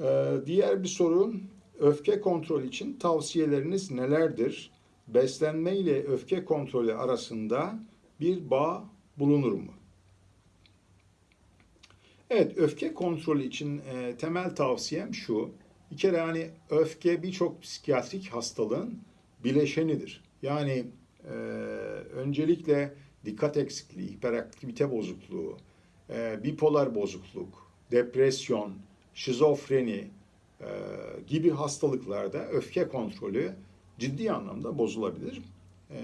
Ee, diğer bir soru, öfke kontrolü için tavsiyeleriniz nelerdir? Beslenme ile öfke kontrolü arasında bir bağ bulunur mu? Evet, öfke kontrolü için e, temel tavsiyem şu. Bir kere hani öfke birçok psikiyatrik hastalığın bileşenidir. Yani e, öncelikle dikkat eksikliği, hiperaktivite bozukluğu, e, bipolar bozukluk, depresyon, şizofreni e, gibi hastalıklarda öfke kontrolü ciddi anlamda bozulabilir. E,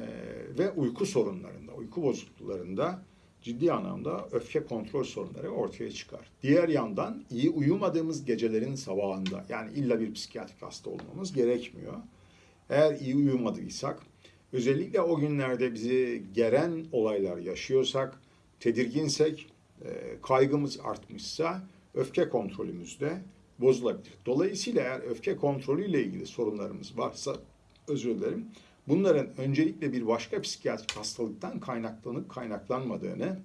ve uyku sorunlarında, uyku bozukluklarında ciddi anlamda öfke kontrol sorunları ortaya çıkar. Diğer yandan iyi uyumadığımız gecelerin sabahında yani illa bir psikiyatrik hasta olmamız gerekmiyor. Eğer iyi uyumadıysak, özellikle o günlerde bizi geren olaylar yaşıyorsak, tedirginsek, e, kaygımız artmışsa öfke kontrolümüz de bozulabilir. Dolayısıyla eğer öfke kontrolüyle ilgili sorunlarımız varsa, özür dilerim, bunların öncelikle bir başka psikiyatrik hastalıktan kaynaklanıp kaynaklanmadığını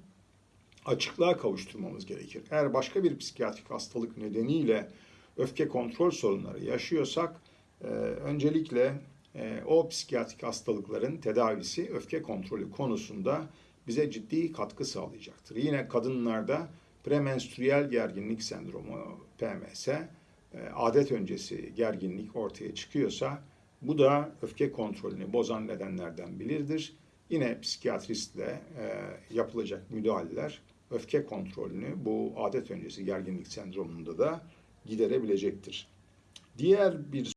açıklığa kavuşturmamız gerekir. Eğer başka bir psikiyatrik hastalık nedeniyle öfke kontrol sorunları yaşıyorsak, e, öncelikle e, o psikiyatrik hastalıkların tedavisi öfke kontrolü konusunda bize ciddi katkı sağlayacaktır. Yine kadınlarda premenstrüel gerginlik sendromu PMS, e, adet öncesi gerginlik ortaya çıkıyorsa bu da öfke kontrolünü bozan nedenlerden biridir. Yine psikiyatristle e, yapılacak müdahaleler öfke kontrolünü bu adet öncesi gerginlik sendromunda da giderebilecektir. Diğer bir